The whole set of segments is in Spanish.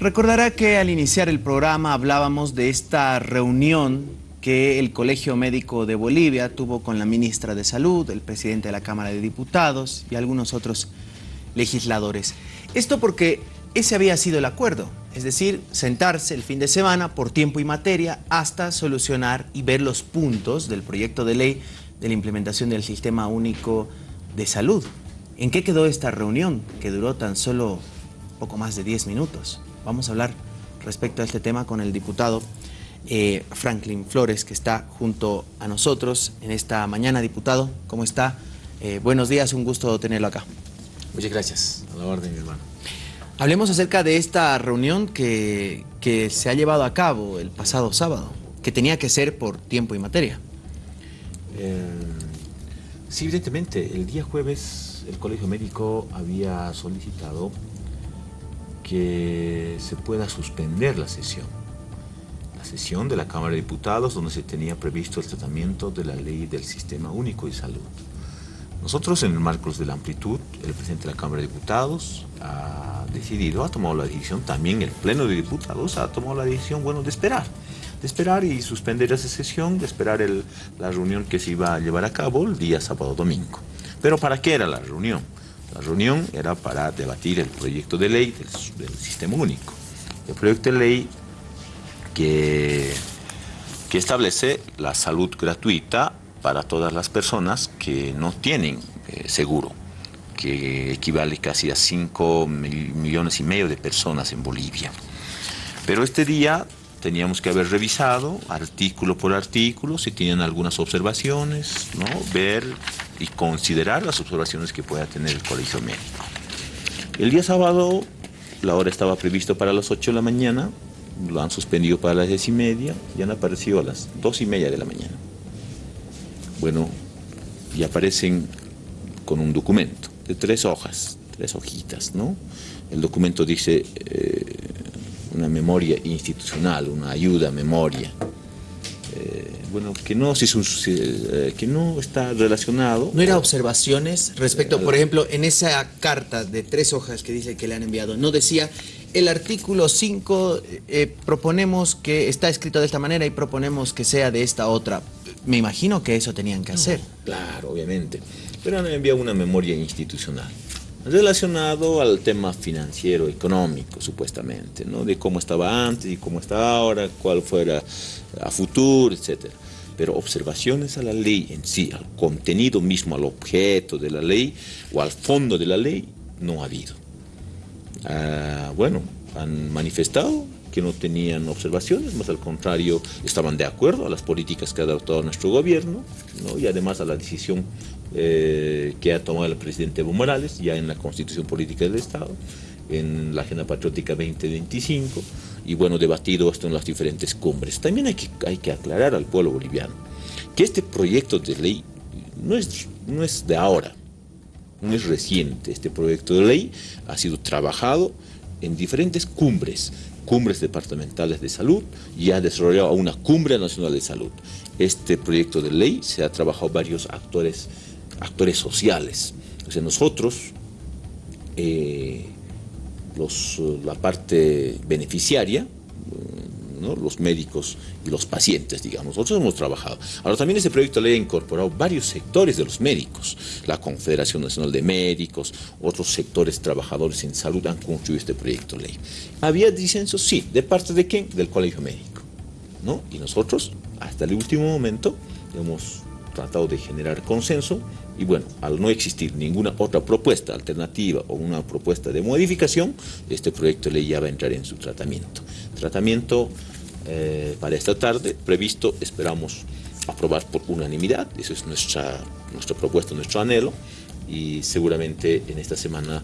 Recordará que al iniciar el programa hablábamos de esta reunión que el Colegio Médico de Bolivia tuvo con la ministra de Salud, el presidente de la Cámara de Diputados y algunos otros legisladores. Esto porque ese había sido el acuerdo, es decir, sentarse el fin de semana por tiempo y materia hasta solucionar y ver los puntos del proyecto de ley de la implementación del Sistema Único de Salud. ¿En qué quedó esta reunión que duró tan solo poco más de 10 minutos? Vamos a hablar respecto a este tema con el diputado eh, Franklin Flores, que está junto a nosotros en esta mañana. Diputado, ¿cómo está? Eh, buenos días, un gusto tenerlo acá. Muchas gracias, a la orden, mi hermano. Hablemos acerca de esta reunión que, que se ha llevado a cabo el pasado sábado, que tenía que ser por tiempo y materia. Eh, sí, evidentemente, el día jueves el Colegio Médico había solicitado que se pueda suspender la sesión. La sesión de la Cámara de Diputados donde se tenía previsto el tratamiento de la ley del Sistema Único de Salud. Nosotros, en el marco de la amplitud, el presidente de la Cámara de Diputados ha decidido, ha tomado la decisión, también el Pleno de Diputados ha tomado la decisión, bueno, de esperar. De esperar y suspender esa sesión, de esperar la reunión que se iba a llevar a cabo el día sábado-domingo. ¿Pero para qué era la reunión? La reunión era para debatir el proyecto de ley del, Sistema Único. El proyecto de ley que, que establece la salud gratuita para todas las personas que no tienen eh, seguro, que equivale casi a 5 millones y medio de personas en Bolivia. Pero este día teníamos que haber revisado artículo por artículo, si tienen algunas observaciones, ¿no? ver y considerar las observaciones que pueda tener el colegio médico. El día sábado la hora estaba prevista para las 8 de la mañana, lo han suspendido para las 10 y media y han aparecido a las 2 y media de la mañana. Bueno, y aparecen con un documento de tres hojas, tres hojitas, ¿no? El documento dice eh, una memoria institucional, una ayuda memoria. Eh, bueno, que no, si eh, que no está relacionado. ¿No era observaciones respecto, por ejemplo, en esa carta de tres hojas que dice que le han enviado, no decía el artículo 5 eh, proponemos que está escrito de esta manera y proponemos que sea de esta otra. Me imagino que eso tenían que hacer. Claro, obviamente. Pero han enviado una memoria institucional relacionado al tema financiero, económico, supuestamente, ¿no? De cómo estaba antes y cómo está ahora, cuál fuera a futuro, etc. Pero observaciones a la ley en sí, al contenido mismo, al objeto de la ley o al fondo de la ley, no ha habido. Ah, bueno, han manifestado que no tenían observaciones, más al contrario, estaban de acuerdo a las políticas que ha adoptado nuestro gobierno ¿no? y además a la decisión eh, que ha tomado el presidente Evo Morales ya en la Constitución Política del Estado, en la Agenda Patriótica 2025 y bueno, debatido esto en las diferentes cumbres. También hay que, hay que aclarar al pueblo boliviano que este proyecto de ley no es, no es de ahora, no es reciente. Este proyecto de ley ha sido trabajado en diferentes cumbres, cumbres departamentales de salud y ha desarrollado una cumbre nacional de salud. Este proyecto de ley se ha trabajado varios actores, actores sociales. O sea, nosotros, eh, la parte beneficiaria, los médicos y los pacientes, digamos. Nosotros hemos trabajado. Ahora también este proyecto de ley ha incorporado varios sectores de los médicos. La Confederación Nacional de Médicos, otros sectores trabajadores en salud han construido este proyecto de ley. ¿Había disenso? Sí. ¿De parte de quién? Del Colegio Médico. ¿no? Y nosotros, hasta el último momento, hemos tratado de generar consenso y bueno, al no existir ninguna otra propuesta alternativa o una propuesta de modificación, este proyecto de ley ya va a entrar en su tratamiento. Tratamiento eh, para esta tarde previsto, esperamos aprobar por unanimidad, eso es nuestra, nuestra propuesta, nuestro anhelo, y seguramente en esta semana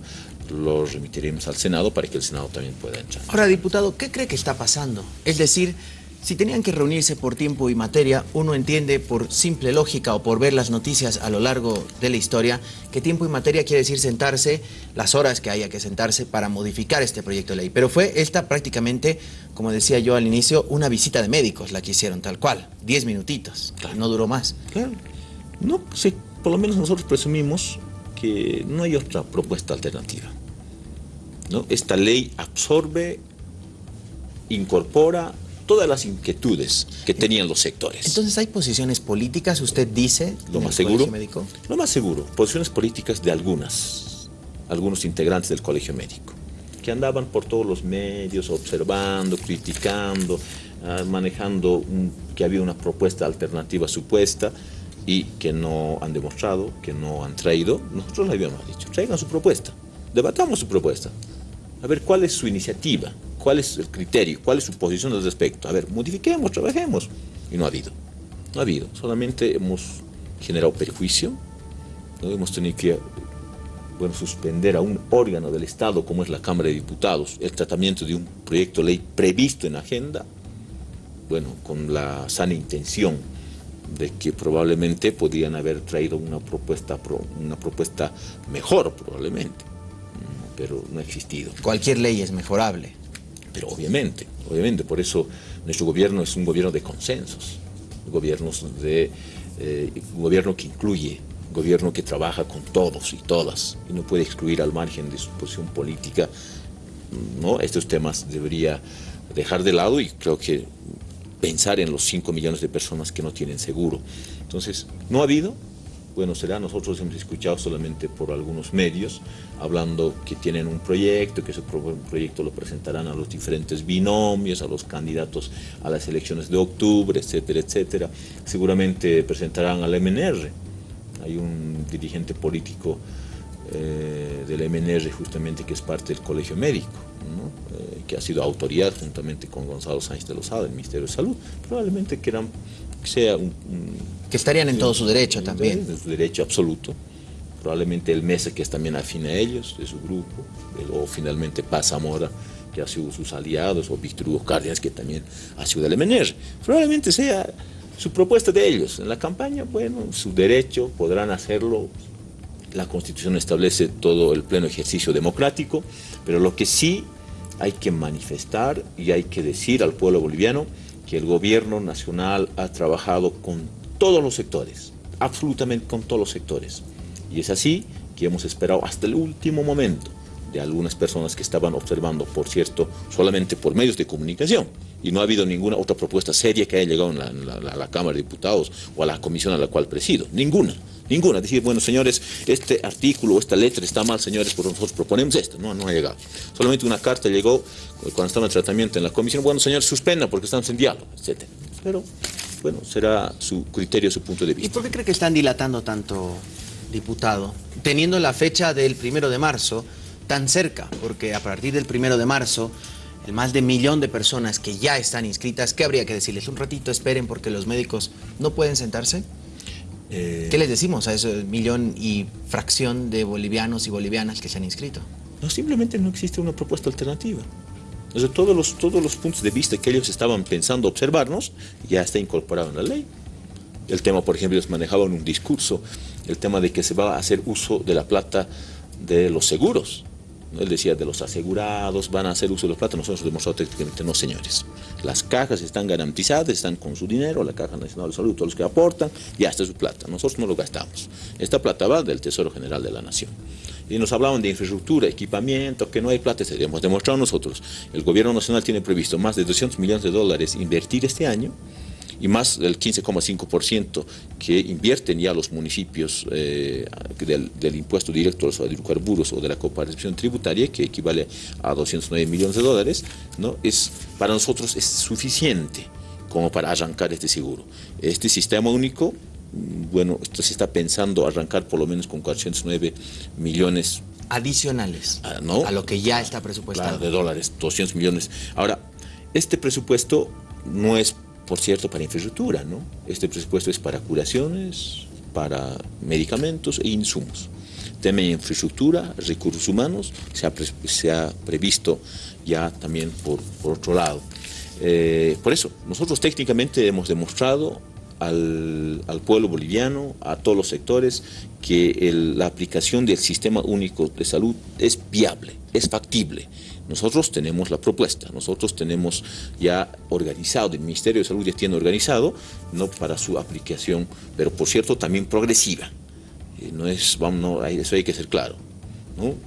lo remitiremos al Senado para que el Senado también pueda entrar. Ahora, diputado, ¿qué cree que está pasando? Es decir, si tenían que reunirse por tiempo y materia, uno entiende por simple lógica o por ver las noticias a lo largo de la historia que tiempo y materia quiere decir sentarse las horas que haya que sentarse para modificar este proyecto de ley. Pero fue esta prácticamente, como decía yo al inicio, una visita de médicos la que hicieron tal cual, diez minutitos, claro. no duró más. Claro, no, sí, por lo menos nosotros presumimos que no hay otra propuesta alternativa. ¿no? Esta ley absorbe incorpora todas las inquietudes que tenían los sectores. Entonces, ¿hay posiciones políticas, usted dice, lo más seguro? Médico? Lo más seguro, posiciones políticas de algunas, algunos integrantes del colegio médico, que andaban por todos los medios observando, criticando, ah, manejando que había una propuesta alternativa supuesta y que no han demostrado, que no han traído. Nosotros le habíamos dicho, traigan su propuesta, debatamos su propuesta, a ver cuál es su iniciativa, cuál es el criterio, cuál es su posición al respecto. A ver, modifiquemos, trabajemos. Y no ha habido. No ha habido. Solamente hemos generado perjuicio. ¿no? Hemos tenido que bueno, suspender a un órgano del Estado como es la Cámara de Diputados el tratamiento de un proyecto de ley previsto en agenda, bueno, con la sana intención de que probablemente podrían haber traído una propuesta, una propuesta mejor probablemente, pero no ha existido. Cualquier ley es mejorable. Pero obviamente, obviamente, por eso nuestro gobierno es un gobierno de consensos, gobiernos de, eh, un gobierno que incluye, un gobierno que trabaja con todos y todas, y no puede excluir al margen de su posición política, ¿no? Estos temas debería dejar de lado y creo que pensar en los 5 millones de personas que no tienen seguro. Entonces, no ha habido, bueno, será, nosotros hemos escuchado solamente por algunos medios, hablando que tienen un proyecto, que ese proyecto lo presentarán a los diferentes binomios, a los candidatos a las elecciones de octubre, etcétera, etcétera. Seguramente presentarán al MNR. Hay un dirigente político eh, del MNR justamente que es parte del Colegio Médico, eh, que ha sido autoridad juntamente con Gonzalo Sánchez de Lozada del Ministerio de Salud. Probablemente que sea un que estarían en todo su derecho también. En su derecho absoluto. Probablemente el Mesa, que es también afín a ellos, de su grupo, o finalmente Paz Zamora, que ha sido sus aliados, o Víctor Hugo Cárdenas, que también ha sido del MNR. Probablemente sea su propuesta de ellos. En la campaña, bueno, su derecho, podrán hacerlo. La Constitución establece todo el pleno ejercicio democrático, pero lo que sí hay que manifestar y hay que decir al pueblo boliviano que el gobierno nacional ha trabajado con todos los sectores, absolutamente con todos los sectores. Y es así que hemos esperado hasta el último momento de algunas personas que estaban observando, por cierto, solamente por medios de comunicación. Y no ha habido ninguna otra propuesta seria que haya llegado a la, Cámara de Diputados o a la comisión a la cual presido. Ninguna. Ninguna. Decir, bueno, señores, este artículo o esta letra está mal, señores, por nosotros proponemos esto. No, no ha llegado. Solamente una carta llegó cuando estaba en tratamiento en la comisión. Bueno, señores, suspenda porque estamos en diálogo, etc. Pero bueno, será su criterio, su punto de vista. ¿Y por qué cree que están dilatando tanto, diputado? Teniendo la fecha del primero de marzo tan cerca, porque a partir del primero de marzo, el más de millón de personas que ya están inscritas, ¿qué habría que decirles? Un ratito esperen porque los médicos no pueden sentarse. Eh, ¿Qué les decimos a ese millón y fracción de bolivianos y bolivianas que se han inscrito? No, simplemente no existe una propuesta alternativa todos los, todos los puntos de vista que ellos estaban pensando observarnos ya está incorporado en la ley. El tema, por ejemplo, ellos manejaban un discurso, el tema de que se va a hacer uso de la plata de los seguros. Él decía, de los asegurados van a hacer uso de la plata. Nosotros demostramos técnicamente, no señores. Las cajas están garantizadas, están con su dinero, la Caja Nacional de Salud, todos los que aportan, ya está su plata. Nosotros no lo gastamos. Esta plata va del Tesoro General de la Nación y nos hablaban de infraestructura, equipamiento, que no hay plata, hemos demostrado nosotros. El gobierno nacional tiene previsto más de 200 millones de dólares invertir este año y más del 15,5% que invierten ya los municipios eh, del, impuesto directo a los hidrocarburos o de la cooperación tributaria, que equivale a 209 millones de dólares, ¿no? es, para nosotros es suficiente como para arrancar este seguro. Este sistema único bueno, esto se está pensando arrancar por lo menos con 409 millones adicionales ah, a lo que ya está presupuestado. de dólares, 200 millones. Ahora, este presupuesto no es, por cierto, para infraestructura, ¿no? Este presupuesto es para curaciones, para medicamentos e insumos. De infraestructura, recursos humanos, se ha, se ha previsto ya también por, por otro lado. Eh, por eso, nosotros técnicamente hemos demostrado al, pueblo boliviano, a todos los sectores, que la aplicación del sistema único de salud es viable, es factible. Nosotros tenemos la propuesta, nosotros tenemos ya organizado, el Ministerio de Salud ya tiene organizado, no para su aplicación, pero por cierto también progresiva. Eh, no es, vamos, no, eso hay que ser claro.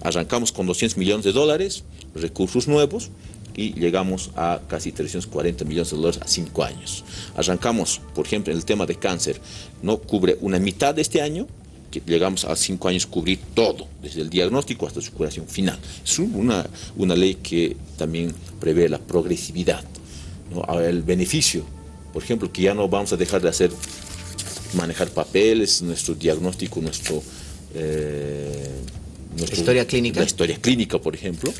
Arrancamos con 200 millones de dólares, recursos nuevos, y llegamos a casi 340 millones de dólares a cinco años. Arrancamos, por ejemplo, en el tema de cáncer, no cubre una mitad de este año, que llegamos a cinco años cubrir todo, desde el diagnóstico hasta su curación final. Es una, una ley que también prevé la progresividad, ¿no? el beneficio, por ejemplo, que ya no vamos a dejar de hacer, manejar papeles, nuestro diagnóstico, nuestro... Eh, historia clínica. La historia clínica, por ejemplo,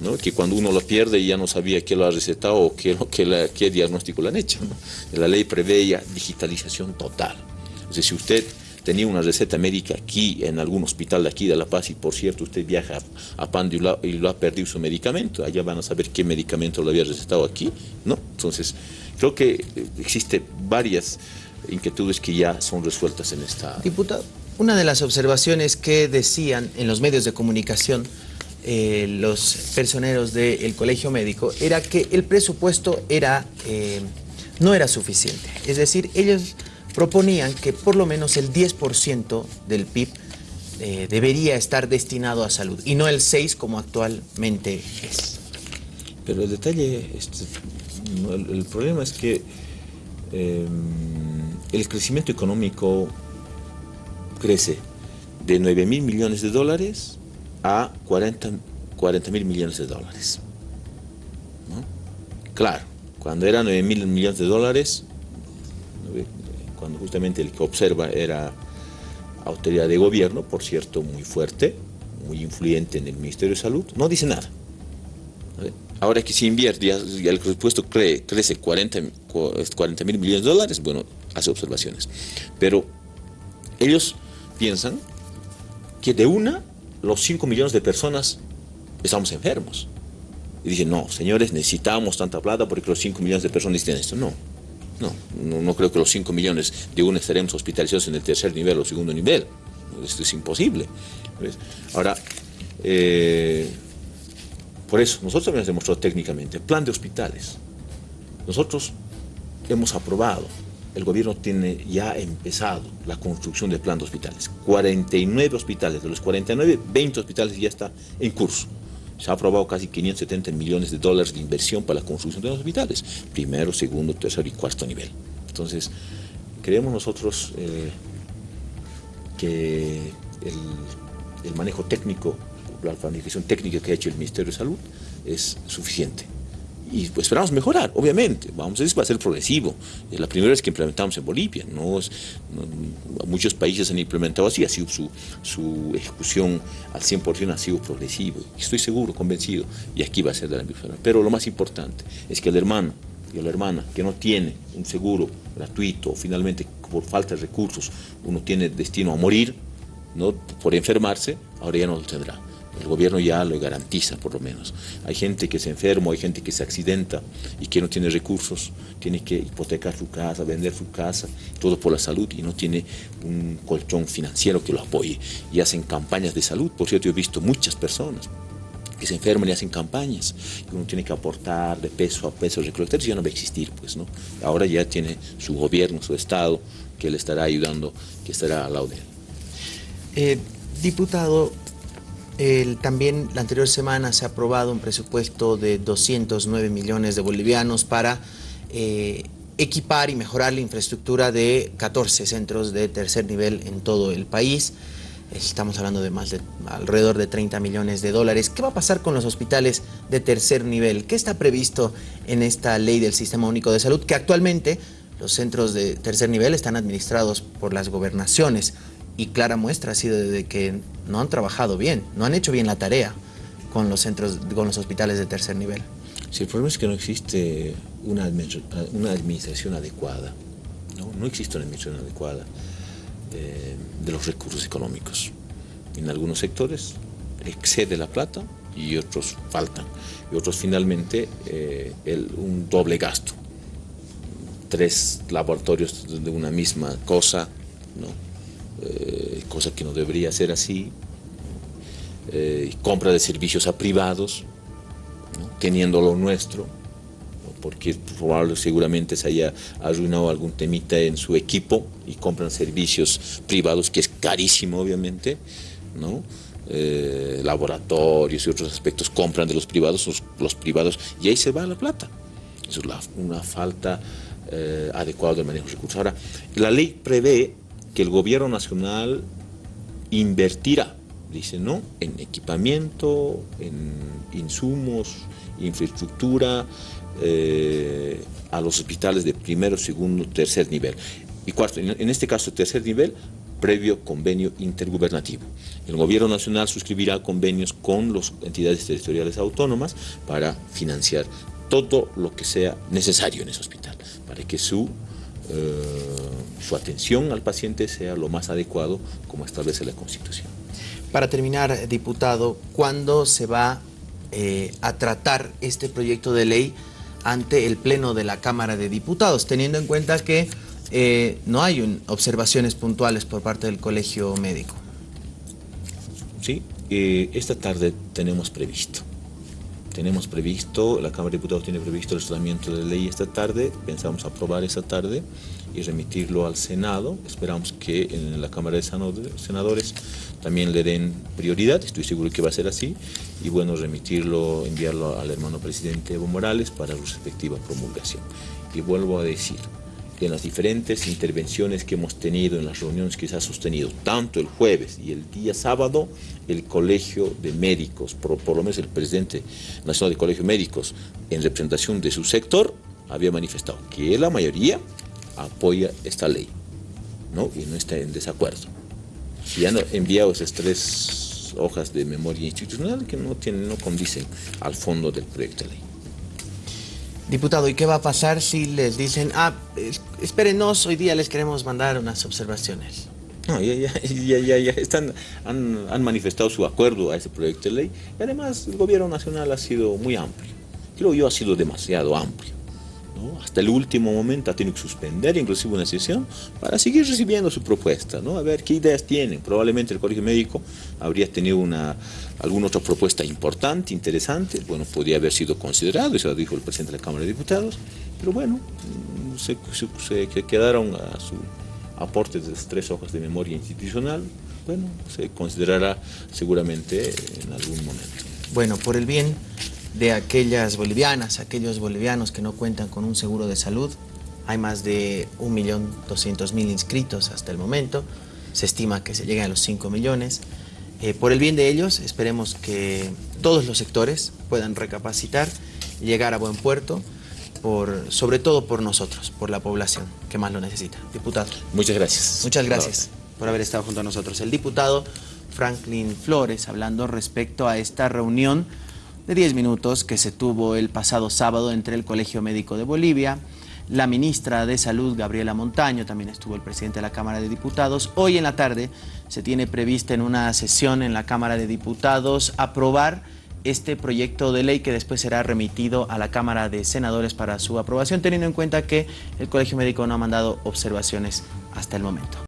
¿no? que cuando uno lo pierde ya no sabía qué lo ha recetado o qué, qué, qué diagnóstico le han hecho. La ley prevé ya digitalización total. Es decir, si usted tenía una receta médica aquí, en algún hospital de aquí de La Paz, y por cierto usted viaja a Pando y lo, ha perdido su medicamento, allá van a saber qué medicamento lo había recetado aquí, ¿no? Entonces, creo que existen varias inquietudes que ya son resueltas en esta... Diputado, una de las observaciones que decían en los medios de comunicación eh, los personeros del colegio médico era que el presupuesto era, eh, no era suficiente. Es decir, ellos proponían que por lo menos el 10% del PIB eh, debería estar destinado a salud y no el 6% como actualmente es. Pero el detalle, este, el, problema es que el crecimiento económico crece de 9 mil millones de dólares a 40, mil millones de dólares. Claro, cuando era 9 mil millones de dólares, cuando justamente el que observa era autoridad de gobierno, por cierto, muy fuerte, muy influyente en el Ministerio de Salud, no dice nada. Ahora que se invierte, y el presupuesto crece 40 mil millones de dólares, bueno, hace observaciones. Pero ellos piensan que de una los 5 millones de personas estamos enfermos. Y dicen, no, señores, necesitamos tanta plata porque los 5 millones de personas necesitan esto. No, no, no, creo que los 5 millones de una estaremos hospitalizados en el tercer nivel o segundo nivel. Esto es imposible. Ahora, eh, por eso, nosotros hemos demostrado técnicamente, plan de hospitales. Nosotros hemos aprobado el gobierno tiene ya empezado la construcción del plan de hospitales. 49 hospitales, de los 49, 20 hospitales ya está en curso. Se ha aprobado casi 570 millones de dólares de inversión para la construcción de los hospitales, primero, segundo, tercero y cuarto nivel. Entonces, creemos nosotros eh, que el, el manejo técnico, la planificación técnica que ha hecho el Ministerio de Salud es suficiente y esperamos mejorar, obviamente, vamos, eso va a ser progresivo. Es la primera vez que implementamos en Bolivia, no, muchos países han implementado así, su, su ejecución al 100% ha sido progresivo, estoy seguro, convencido, y aquí va a ser de la misma forma. Pero lo más importante es que el hermano y la hermana que no tiene un seguro gratuito, finalmente por falta de recursos, uno tiene destino a morir, ¿no? por enfermarse, ahora ya no lo tendrá. El gobierno ya lo garantiza, por lo menos. Hay gente que se enferma, hay gente que se accidenta y que no tiene recursos, tiene que hipotecar su casa, vender su casa, todo por la salud y no tiene un colchón financiero que lo apoye. Y hacen campañas de salud. Por cierto, yo he visto muchas personas que se enferman y hacen campañas, uno tiene que aportar de peso a peso, recolectar, ya no va a existir, pues, ¿no? Ahora ya tiene su gobierno, su Estado, que le estará ayudando, que estará al lado de él. Eh, diputado, también la anterior semana se ha aprobado un presupuesto de 209 millones de bolivianos para eh, equipar y mejorar la infraestructura de 14 centros de tercer nivel en todo el país. Estamos hablando de más de alrededor de 30 millones de dólares. ¿Qué va a pasar con los hospitales de tercer nivel? ¿Qué está previsto en esta ley del Sistema Único de Salud? Que actualmente los centros de tercer nivel están administrados por las gobernaciones y clara muestra ha sido de que no han trabajado bien, no han hecho bien la tarea con los centros, con los hospitales de tercer nivel. Sí, el problema es que no existe una, una administración adecuada, ¿no? no existe una administración adecuada eh, de, los recursos económicos. En algunos sectores excede la plata y otros faltan, y otros finalmente eh, el, un doble gasto. Tres laboratorios de una misma cosa, ¿no? Eh, cosa que no debería ser así, eh, compra de servicios a privados, teniendo lo nuestro, porque probablemente seguramente se haya arruinado algún temita en su equipo y compran servicios privados, que es carísimo obviamente, ¿no? eh, laboratorios y otros aspectos compran de los privados, los, los, privados, y ahí se va la plata. Eso es la, una falta eh, adecuada del manejo de recursos. Ahora, la ley prevé que el gobierno nacional invertirá, dice, ¿no?, en equipamiento, en insumos, infraestructura, eh, a los hospitales de primero, segundo, tercer nivel. Y cuarto, en este caso, tercer nivel, previo convenio intergubernativo. El gobierno nacional suscribirá convenios con las entidades territoriales autónomas para financiar todo lo que sea necesario en ese hospital, para que su eh, su atención al paciente sea lo más adecuado como establece la Constitución. Para terminar, diputado, ¿cuándo se va eh, a tratar este proyecto de ley ante el Pleno de la Cámara de Diputados, teniendo en cuenta que eh, no hay un, observaciones puntuales por parte del Colegio Médico? Sí, esta tarde tenemos previsto tenemos previsto, la Cámara de Diputados tiene previsto el tratamiento de la ley esta tarde, pensamos aprobar esta tarde y remitirlo al Senado. Esperamos que en la Cámara de Senadores también le den prioridad, estoy seguro que va a ser así, y bueno, remitirlo, enviarlo al hermano presidente Evo Morales para su respectiva promulgación. Y vuelvo a decir, en las diferentes intervenciones que hemos tenido, en las reuniones que se ha sostenido, tanto el jueves y el día sábado, el Colegio de Médicos, por, lo menos el presidente nacional del Colegio de Médicos, en representación de su sector, había manifestado que la mayoría apoya esta ley ¿no? y no está en desacuerdo. Y han enviado esas tres hojas de memoria institucional que no, tienen, no condicen al fondo del proyecto de ley. Diputado, ¿y qué va a pasar si les dicen, ah, espérenos, hoy día les queremos mandar unas observaciones? No, ya, ya, ya, ya, están, han, han, manifestado su acuerdo a ese proyecto de ley y además el gobierno nacional ha sido muy amplio. Creo yo ha sido demasiado amplio. Hasta el último momento ha tenido que suspender inclusive una sesión para seguir recibiendo su propuesta, ¿no? a ver qué ideas tienen. Probablemente el Colegio Médico habría tenido una, alguna otra propuesta importante, interesante, bueno, podría haber sido considerado, eso lo dijo el presidente de la Cámara de Diputados, pero bueno, mm, se, se, quedaron a su aporte de tres hojas de memoria institucional, bueno, se considerará seguramente en algún momento. Bueno, por el bien de aquellas bolivianas, aquellos bolivianos que no cuentan con un seguro de salud. Hay más de 1.200.000 inscritos hasta el momento. Se estima que se lleguen a los 5 millones. Eh, por el bien de ellos, esperemos que todos los sectores puedan recapacitar y llegar a buen puerto, por, sobre todo por nosotros, por la población que más lo necesita. Diputado. Muchas gracias. Muchas gracias por haber estado junto a nosotros. El diputado Franklin Flores, hablando respecto a esta reunión de 10 minutos que se tuvo el pasado sábado entre el Colegio Médico de Bolivia, la ministra de Salud, Gabriela Montaño, también estuvo el presidente de la Cámara de Diputados. Hoy en la tarde se tiene prevista en una sesión en la Cámara de Diputados aprobar este proyecto de ley que después será remitido a la Cámara de Senadores para su aprobación, teniendo en cuenta que el Colegio Médico no ha mandado observaciones hasta el momento.